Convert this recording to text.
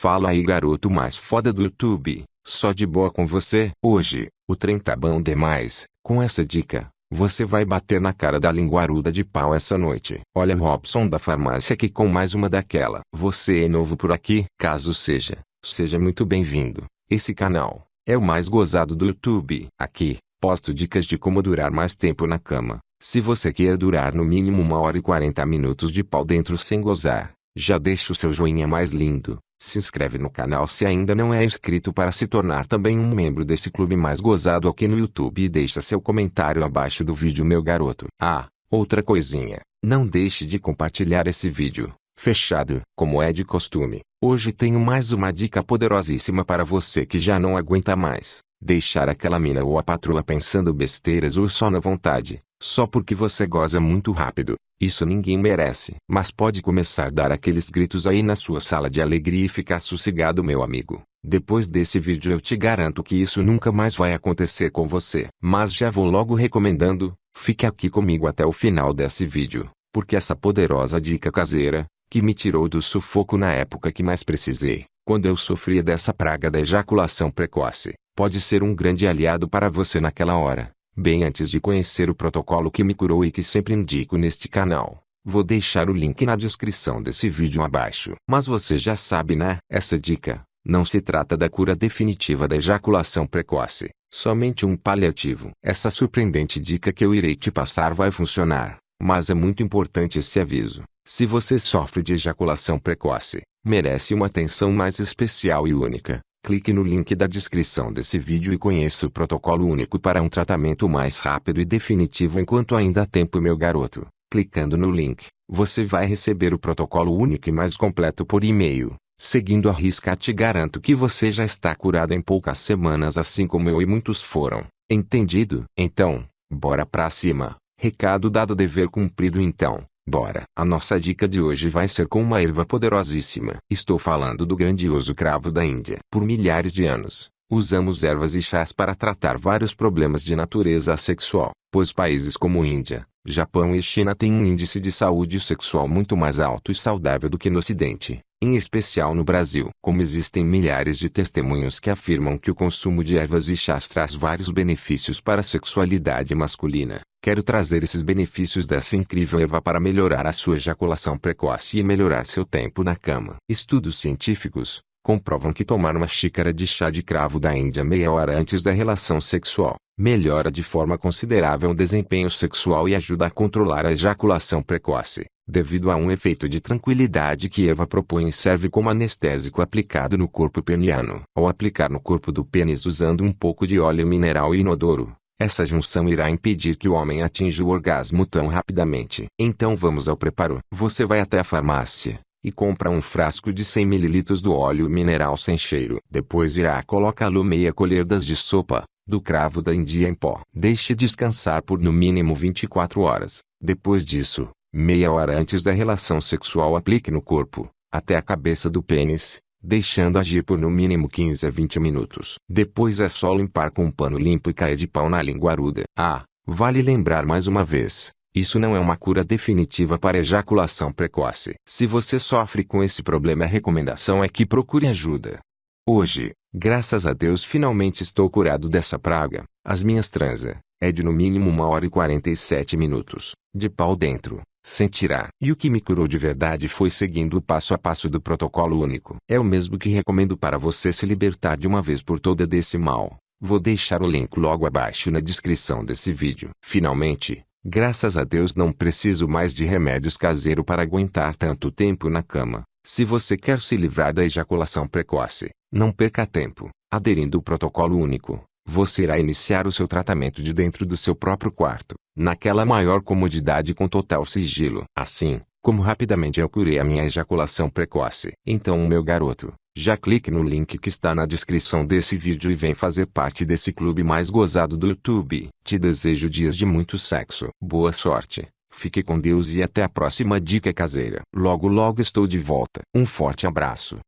Fala aí garoto mais foda do YouTube, só de boa com você? Hoje, o trem tá bom demais, com essa dica, você vai bater na cara da linguaruda de pau essa noite. Olha Robson da farmácia aqui com mais uma daquela. Você é novo por aqui? Caso seja, seja muito bem-vindo. Esse canal é o mais gozado do YouTube. Aqui, posto dicas de como durar mais tempo na cama. Se você quer durar no mínimo uma hora e 40 minutos de pau dentro sem gozar, já deixa o seu joinha mais lindo. Se inscreve no canal se ainda não é inscrito para se tornar também um membro desse clube mais gozado aqui no YouTube e deixa seu comentário abaixo do vídeo meu garoto. Ah, outra coisinha, não deixe de compartilhar esse vídeo. Fechado, como é de costume. Hoje tenho mais uma dica poderosíssima para você que já não aguenta mais. Deixar aquela mina ou a patroa pensando besteiras ou só na vontade, só porque você goza muito rápido. Isso ninguém merece. Mas pode começar a dar aqueles gritos aí na sua sala de alegria e ficar sossegado meu amigo. Depois desse vídeo eu te garanto que isso nunca mais vai acontecer com você. Mas já vou logo recomendando, fique aqui comigo até o final desse vídeo. Porque essa poderosa dica caseira, que me tirou do sufoco na época que mais precisei, quando eu sofria dessa praga da ejaculação precoce, pode ser um grande aliado para você naquela hora. Bem antes de conhecer o protocolo que me curou e que sempre indico neste canal, vou deixar o link na descrição desse vídeo abaixo. Mas você já sabe né? Essa dica, não se trata da cura definitiva da ejaculação precoce, somente um paliativo. Essa surpreendente dica que eu irei te passar vai funcionar, mas é muito importante esse aviso. Se você sofre de ejaculação precoce, merece uma atenção mais especial e única. Clique no link da descrição desse vídeo e conheça o protocolo único para um tratamento mais rápido e definitivo enquanto ainda há tempo meu garoto. Clicando no link, você vai receber o protocolo único e mais completo por e-mail. Seguindo a risca te garanto que você já está curado em poucas semanas assim como eu e muitos foram. Entendido? Então, bora pra cima. Recado dado dever cumprido então. Bora! A nossa dica de hoje vai ser com uma erva poderosíssima. Estou falando do grandioso cravo da Índia. Por milhares de anos, usamos ervas e chás para tratar vários problemas de natureza sexual, pois países como Índia, Japão e China têm um índice de saúde sexual muito mais alto e saudável do que no Ocidente, em especial no Brasil. Como existem milhares de testemunhos que afirmam que o consumo de ervas e chás traz vários benefícios para a sexualidade masculina, Quero trazer esses benefícios dessa incrível erva para melhorar a sua ejaculação precoce e melhorar seu tempo na cama. Estudos científicos comprovam que tomar uma xícara de chá de cravo da Índia meia hora antes da relação sexual melhora de forma considerável o desempenho sexual e ajuda a controlar a ejaculação precoce, devido a um efeito de tranquilidade que erva propõe e serve como anestésico aplicado no corpo peniano. Ao aplicar no corpo do pênis usando um pouco de óleo mineral inodoro, essa junção irá impedir que o homem atinja o orgasmo tão rapidamente. Então vamos ao preparo. Você vai até a farmácia e compra um frasco de 100 ml do óleo mineral sem cheiro. Depois irá colocá-lo meia colher de sopa do cravo da Índia em pó. Deixe descansar por no mínimo 24 horas. Depois disso, meia hora antes da relação sexual aplique no corpo, até a cabeça do pênis, deixando agir por no mínimo 15 a 20 minutos. Depois é só limpar com um pano limpo e cair de pau na linguaruda. Ah, vale lembrar mais uma vez, isso não é uma cura definitiva para ejaculação precoce. Se você sofre com esse problema a recomendação é que procure ajuda. Hoje, graças a Deus finalmente estou curado dessa praga. As minhas transa, é de no mínimo 1 hora e 47 minutos, de pau dentro sem tirar. E o que me curou de verdade foi seguindo o passo a passo do protocolo único. É o mesmo que recomendo para você se libertar de uma vez por toda desse mal. Vou deixar o link logo abaixo na descrição desse vídeo. Finalmente, graças a Deus não preciso mais de remédios caseiro para aguentar tanto tempo na cama. Se você quer se livrar da ejaculação precoce, não perca tempo. Aderindo o protocolo único, você irá iniciar o seu tratamento de dentro do seu próprio quarto naquela maior comodidade com total sigilo. Assim, como rapidamente eu curei a minha ejaculação precoce. Então meu garoto, já clique no link que está na descrição desse vídeo e vem fazer parte desse clube mais gozado do YouTube. Te desejo dias de muito sexo. Boa sorte. Fique com Deus e até a próxima dica caseira. Logo logo estou de volta. Um forte abraço.